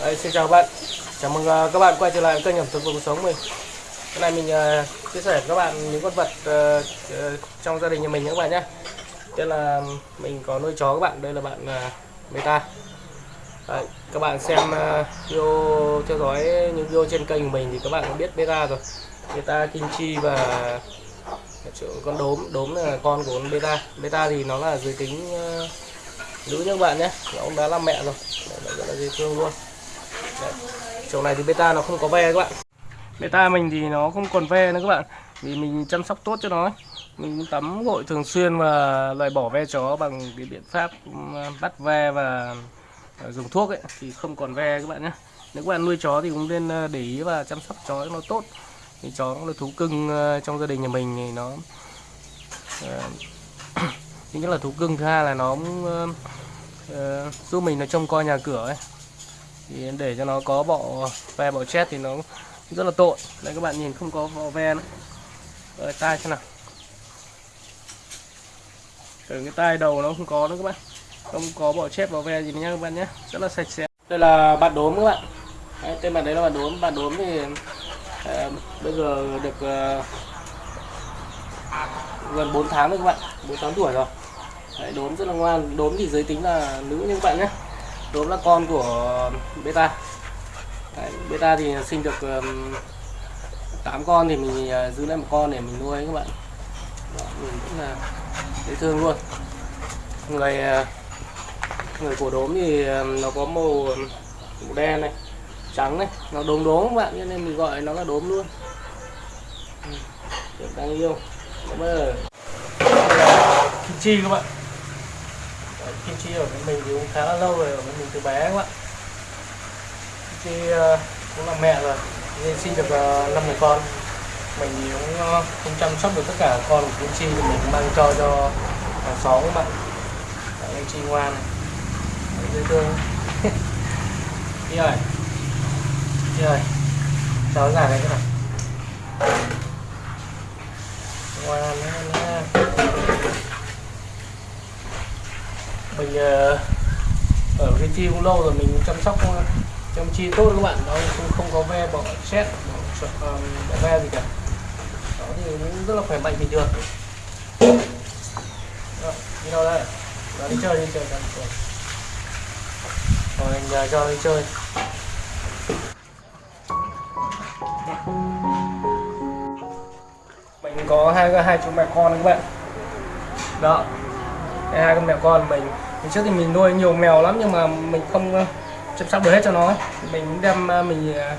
xin chào các bạn. Chào mừng à, các bạn quay trở lại kênh ẩm thực và cuộc sống mình. Hôm nay mình uh, chia sẻ với các bạn những con vật uh, uh, trong gia đình nhà mình nhé các bạn nhé. Tức là mình có nuôi chó các bạn, đây là bạn à, uh, Meta Đấy, Các bạn xem video theo dõi những video trên kênh của mình thì các bạn cũng biết Beta rồi. Beta Kim Chi và con đốm, đốm là con của con Beta. Beta thì nó là giới tính ờ, nữ nhé các bạn nhé. Nó cũng đã làm mẹ rồi. Đấy, nó rất là dễ thương luôn. Đấy. chỗ này thì beta nó không có ve các bạn. Beta mình thì nó không còn ve nữa các bạn. Vì mình chăm sóc tốt cho nó ấy. mình tắm gội thường xuyên và loại bỏ ve chó bằng cái biện pháp ờ, bắt ve và ờ, dùng thuốc ấy thì không còn ve các bạn nhé. Nếu các bạn nuôi chó thì cũng nên ờ, để ý và chăm sóc chó cho nó tốt. Thì chó cũng là thú cưng trong gia đình nhà mình thì nó thứ nhất là thú cưng thứ hai là nó cũng uh, giúp mình nó trông coi nhà cửa ấy thì để cho nó có bọ ve bọ chết thì nó rất là tội. Đây các bạn nhìn không có bọ ve nữa. Ở tai xem nào. Từ cái tai đầu nó không có nữa các bạn. Không có bọ chết bọ ve gì nữa nha các bạn nhé. Rất là sạch sẽ. Đây là bạn đốm các bạn. Đấy, tên bạn đấy là bạn đốm. Bạn đốm thì ờ, bây giờ được ờ, gần 4 tháng rồi các bạn. 4 tháng tuổi rồi. Đấy, đốm rất là ngoan. Đốm thì giới tính là nữ như các bạn nhé đốm là con của beta. Đấy, beta thì sinh được um, 8 con thì mình uh, giữ lại một con để mình nuôi các bạn. Đó, mình cũng là dễ thương luôn. Người uh, người của đốm thì à, nó có màu, màu đen này trắng này nó đốm đốm các bạn cho nên mình gọi nó là đốm luôn. Ừ, rất đáng yêu. Bây giờ kim chi các bạn kim chi ở với mình thì cũng khá là lâu rồi ở với mình từ bé các bạn kim chi ờ, cũng là mẹ rồi nên sinh được ờ, uh, 5 người con. Mình thì cũng ờ, không chăm sóc được tất cả con của kim chi thì mình mang cho cho hàng xóm các bạn Kim chi ngoan. Này dễ thương. Đi rồi đi rồi cháu ra này các bạn. ngoan nha. Mình ờ, ở cái chi cũng lâu rồi mình chăm sóc chăm chi tốt các bạn. Nó cũng không có ve bỏ xét bỏ, bỏ ve gì cả. Đó thì cũng rất là khỏe mạnh bình thường Đó, đi đâu đây? Đó đi chơi đi chơi đi rồi mình ờ, ờ, cho đi chơi. Mình có hai hai chú mẹ con các bạn. Đó hai con mẹ con mình trước thì mình nuôi nhiều mèo lắm nhưng mà mình không ờ, chăm sóc được hết cho nó. Mình đem ờ, mình ờ,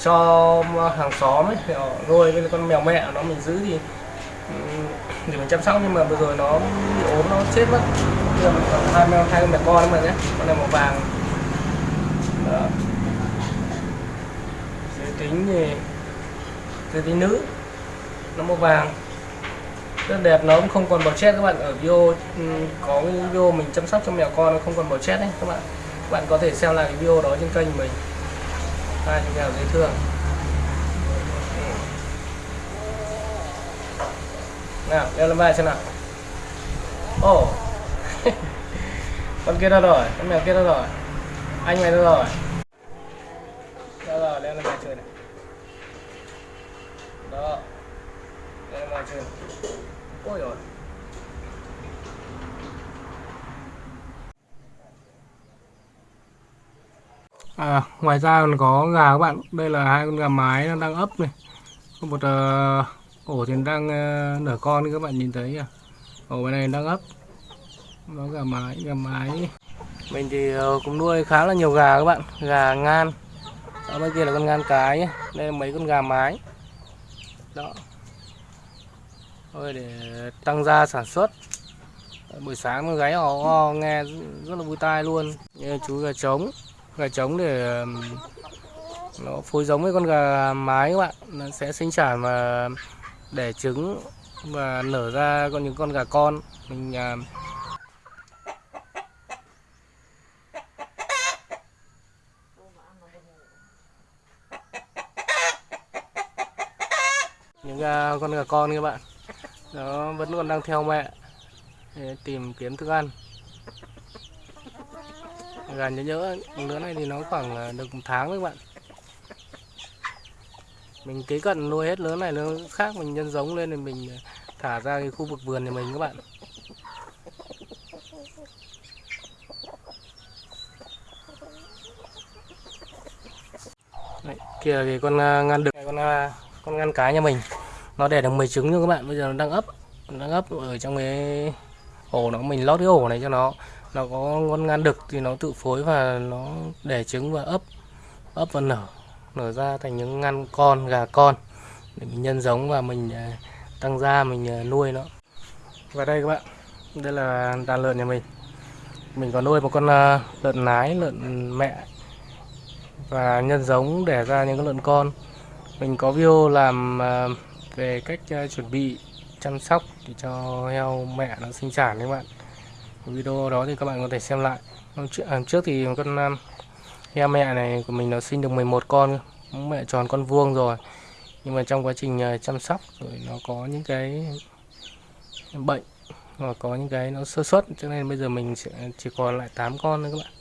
cho hàng xóm ấy thì họ nuôi với con mèo mẹ nó mình giữ thì để mình chăm sóc. Nhưng mà vừa rồi nó bị ốm, nó chết mất. Bây giờ mình còn hai mèo, hai con mèo con mà nhé. Con này màu vàng. Đó. Giới tính thì, giới tính nữ, nó màu vàng rất đẹp, nó cũng không còn bò chết các bạn. Ở video ừ, có cái video mình chăm sóc cho mèo con nó không còn bò chết đấy các bạn. Các bạn có thể xem lại cái video đó trên kênh mình. Hai chú mèo dễ thương. Nào, leo lên vai xem nào. Ồ. Con kia đâu rồi con mèo kia đâu rồi anh mày đâu rồi đâu rồi leo lên vai chơi này. Đó. Leo lên vai chơi này ôi rồi À, ngoài ra còn có gà các bạn. Đây là hai con gà mái nó đang ấp này. Có một uh, ổ thì đang uh, nở con các bạn nhìn thấy à? Ổ bên này đang ấp. Nó gà mái gà mái. Mình thì uh, cũng nuôi khá là nhiều gà các bạn. Gà ngan. Ở bên kia là con ngan cái đây là mấy con gà mái. Đó thôi để tăng gia sản xuất. Buổi sáng nó gáy họ nghe rất là vui tai luôn. Như chú gà trống. Gà trống để nó phối giống với con gà mái các bạn. Nó sẽ sinh sản và đẻ trứng và nở ra con những con gà con. Mình à, những con gà con các bạn nó vẫn còn đang theo mẹ. Để tìm kiếm thức ăn. Gà nhớ nhỡ lứa này thì nó khoảng được một tháng các bạn. Mình kế cận nuôi hết lứa này lứa khác mình nhân giống lên thì mình thả ra cái khu vực vườn nhà mình các bạn. Đấy, kia thì con à, ngăn đực con à, con ngăn cái nhà mình nó đẻ được 10 trứng nhưng các bạn, bây giờ nó đang ấp đang ấp ở trong cái ổ nó, mình lót cái ổ này cho nó. Nó có con ngăn đực thì nó tự phối và nó đẻ trứng và ấp ấp và nở nở ra thành những ngăn con, gà con để mình nhân giống và mình à, tăng gia mình à, nuôi nó. Và đây các bạn, đây là đàn lợn nhà mình. Mình có nuôi một con à, lợn nái, lợn mẹ và nhân giống để ra những con lợn con. Mình có video làm về cách ờ, chuẩn bị chăm sóc để cho heo mẹ nó sinh sản các bạn. Video đó thì các bạn có thể xem lại. Trước, à, trước thì con ờ, heo mẹ này của mình nó sinh được 11 con mẹ tròn con vuông rồi. Nhưng mà trong quá trình ờ, chăm sóc rồi nó có những cái bệnh và có những cái nó sơ suất cho nên bây giờ mình sẽ chỉ còn lại 8 con nữa các bạn.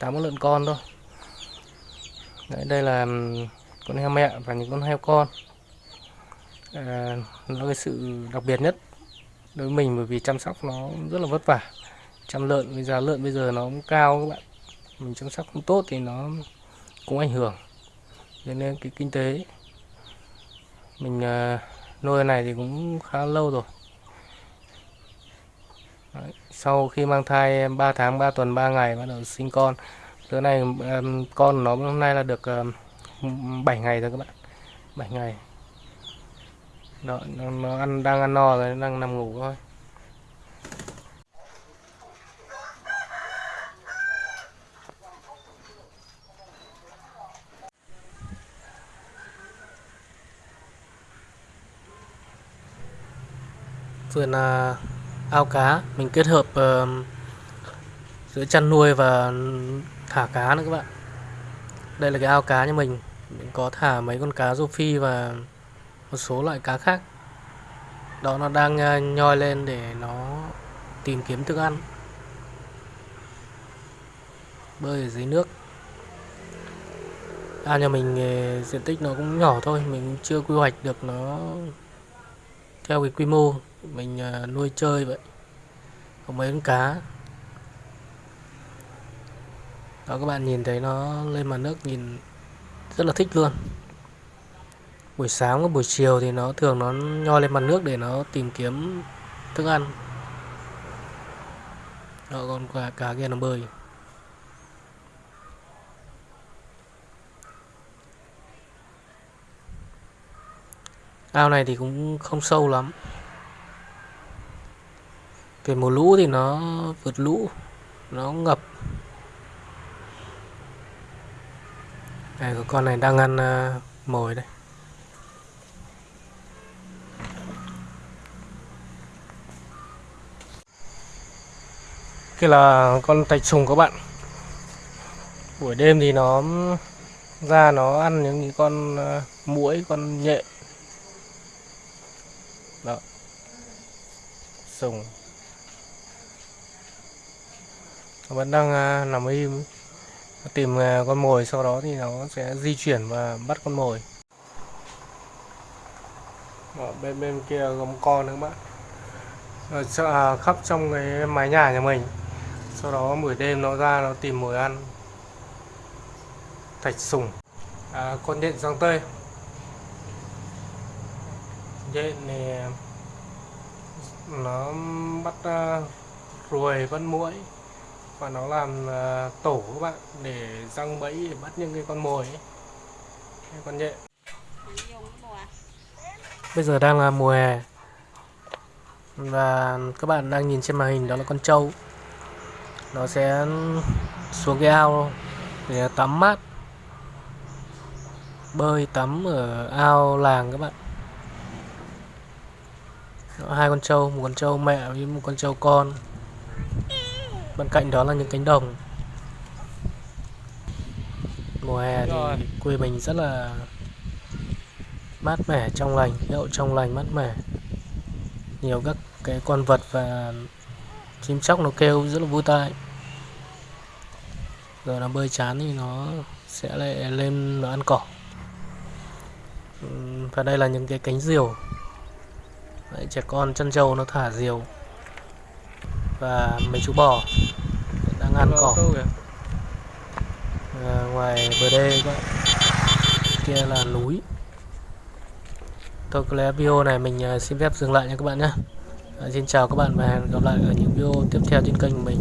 8 con lợn con thôi. Đấy, đây là con heo mẹ và những con heo con à, nó cái sự đặc biệt nhất đối với mình bởi vì chăm sóc nó rất là vất vả. Chăm lợn với giá lợn bây giờ nó cũng cao các bạn. Mình chăm sóc không tốt thì nó cũng ảnh hưởng nên cái kinh tế. Mình ờ, nuôi này thì cũng khá lâu rồi. Đấy, sau khi mang thai 3 tháng 3 tuần 3 ngày bắt đầu sinh con đứa này con nó hôm nay là được 7 ngày rồi các bạn. 7 ngày đó, nó, nó ăn đang ăn no rồi đang nằm ngủ thôi. Vườn uh, ao cá mình kết hợp uh, giữa chăn nuôi và thả cá nữa các bạn. Đây là cái ao cá nhà mình. Mình có thả mấy con cá rô phi và một số loại cá khác. Đó, nó đang ờ, nhoi lên để nó tìm kiếm thức ăn. Bơi ở dưới nước. À nhà mình ờ, diện tích nó cũng nhỏ thôi, mình chưa quy hoạch được nó theo cái quy mô. Mình ờ, nuôi chơi vậy. Có mấy con cá. Đó, các bạn nhìn thấy nó lên mặt nước nhìn rất là thích luôn buổi sáng và buổi chiều thì nó thường nó nho lên mặt nước để nó tìm kiếm thức ăn. Đó con cá, cá kia nó bơi. Ao này thì cũng không sâu lắm. Về mùa lũ thì nó vượt lũ nó ngập. Đây con này đang ăn uh, mồi đây. Kia là con tạch sùng các bạn. Buổi đêm thì nó, ra nó ăn những con ờ, muỗi, con nhện. Đó. Sùng. Vẫn đang ờ, nằm im. Tìm ờ, con mồi, sau đó thì nó sẽ di chuyển và bắt con mồi. Ở bên bên kia có một con nữa bạn. Ở à, khắp trong cái mái nhà nhà mình sau đó buổi đêm nó ra nó tìm mồi ăn. Thạch sùng. À, con nhện giang tây. Nhện này nó bắt uh, ruồi bắt muỗi và nó làm uh, tổ các bạn để răng bẫy để bắt những cái con mồi ấy. con nhện. Bây giờ đang là mùa hè. Và các bạn đang nhìn trên màn hình đó là con trâu nó sẽ xuống cái ao để tắm mát. Bơi tắm ở ao làng các bạn. Đó, hai con trâu một con trâu mẹ với một con trâu con. Bên cạnh đó là những cánh đồng. Mùa hè thì quê mình rất là mát mẻ trong lành hậu trong lành mát mẻ. Nhiều các cái con vật và chim chóc nó kêu rất là vui tai rồi nó bơi chán thì nó sẽ lại lên nó ăn cỏ. Và đây là những cái cánh diều. Đấy, trẻ con chân trâu nó thả diều. Và mấy chú bò đang ăn cỏ. à, ngoài bờ đê các kia là núi. Thôi có lẽ video này mình à, xin phép dừng lại nha các bạn nhé. À, xin chào các bạn và hẹn gặp lại ở những video tiếp theo trên kênh của mình